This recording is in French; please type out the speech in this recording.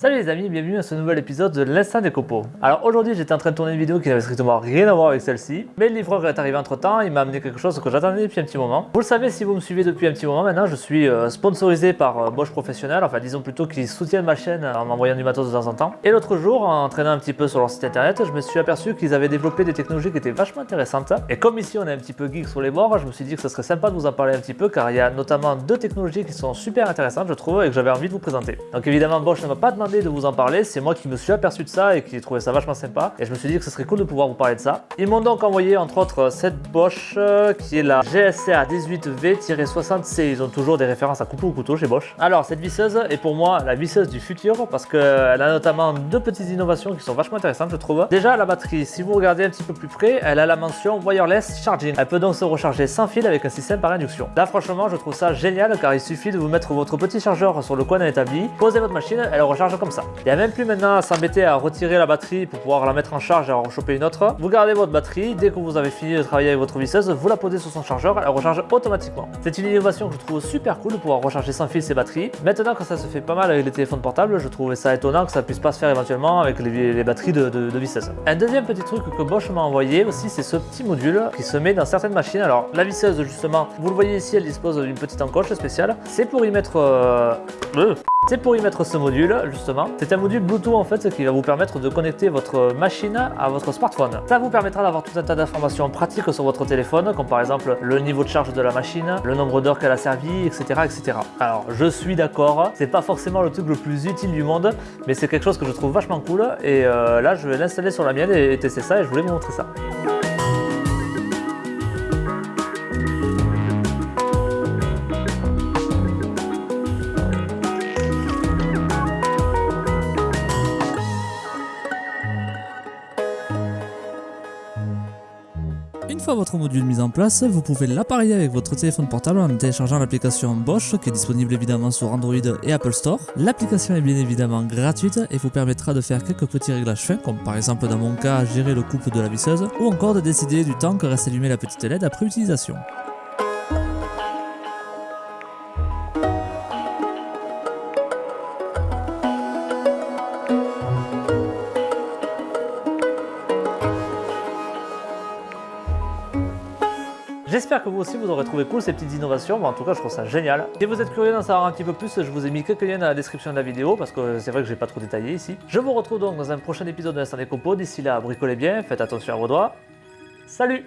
Salut les amis, bienvenue à ce nouvel épisode de l'Instant des copeaux. Alors aujourd'hui j'étais en train de tourner une vidéo qui n'avait strictement rien à voir avec celle-ci, mais le livreur est arrivé entre temps, il m'a amené quelque chose que j'attendais depuis un petit moment. Vous le savez si vous me suivez depuis un petit moment maintenant, je suis euh, sponsorisé par euh, Bosch Professionnel, enfin disons plutôt qu'ils soutiennent ma chaîne en m'envoyant du matos de temps en temps. Et l'autre jour, en traînant un petit peu sur leur site internet, je me suis aperçu qu'ils avaient développé des technologies qui étaient vachement intéressantes. Et comme ici on est un petit peu geek sur les bords, je me suis dit que ce serait sympa de vous en parler un petit peu car il y a notamment deux technologies qui sont super intéressantes je trouve et que j'avais envie de vous présenter. Donc évidemment Bosch ne m'a pas demandé de vous en parler, c'est moi qui me suis aperçu de ça et qui ai trouvé ça vachement sympa. Et je me suis dit que ce serait cool de pouvoir vous parler de ça. Ils m'ont donc envoyé entre autres cette Bosch euh, qui est la GSR 18V-60C. Ils ont toujours des références à couteau ou couteau chez Bosch. Alors cette visseuse est pour moi la visseuse du futur parce qu'elle a notamment deux petites innovations qui sont vachement intéressantes je trouve. Déjà la batterie, si vous regardez un petit peu plus près, elle a la mention wireless charging. Elle peut donc se recharger sans fil avec un système par induction. Là franchement je trouve ça génial car il suffit de vous mettre votre petit chargeur sur le coin d'un établi, poser votre machine, elle recharge comme ça. Il n'y a même plus maintenant à s'embêter à retirer la batterie pour pouvoir la mettre en charge et en rechoper une autre. Vous gardez votre batterie, dès que vous avez fini de travailler avec votre visseuse, vous la posez sur son chargeur, elle recharge automatiquement. C'est une innovation que je trouve super cool de pouvoir recharger sans fil ses batteries. Maintenant que ça se fait pas mal avec les téléphones portables, je trouvais ça étonnant que ça puisse pas se faire éventuellement avec les, batteries de, de, visseuse. Un deuxième petit truc que Bosch m'a envoyé aussi, c'est ce petit module qui se met dans certaines machines. Alors la visseuse justement, vous le voyez ici, elle dispose d'une petite encoche spéciale. C'est pour y mettre... Euh, c'est pour y mettre ce module justement. C'est un module Bluetooth en fait qui va vous permettre de connecter votre machine à votre smartphone. Ça vous permettra d'avoir tout un tas d'informations pratiques sur votre téléphone, comme par exemple le niveau de charge de la machine, le nombre d'heures qu'elle a servi, etc. etc. Alors je suis d'accord, c'est pas forcément le truc le plus utile du monde, mais c'est quelque chose que je trouve vachement cool et euh, là je vais l'installer sur la mienne et tester ça et je voulais vous montrer ça. Une fois votre module mis en place, vous pouvez l'appareiller avec votre téléphone portable en téléchargeant l'application Bosch qui est disponible évidemment sur Android et Apple Store. L'application est bien évidemment gratuite et vous permettra de faire quelques petits réglages fins comme par exemple dans mon cas gérer le couple de la visseuse ou encore de décider du temps que reste allumée la petite LED après utilisation. J'espère que vous aussi vous aurez trouvé cool ces petites innovations, en tout cas je trouve ça génial. Si vous êtes curieux d'en savoir un petit peu plus, je vous ai mis quelques liens dans la description de la vidéo parce que c'est vrai que j'ai pas trop détaillé ici. Je vous retrouve donc dans un prochain épisode de l'Instant des Compos, d'ici là bricolez bien, faites attention à vos doigts. Salut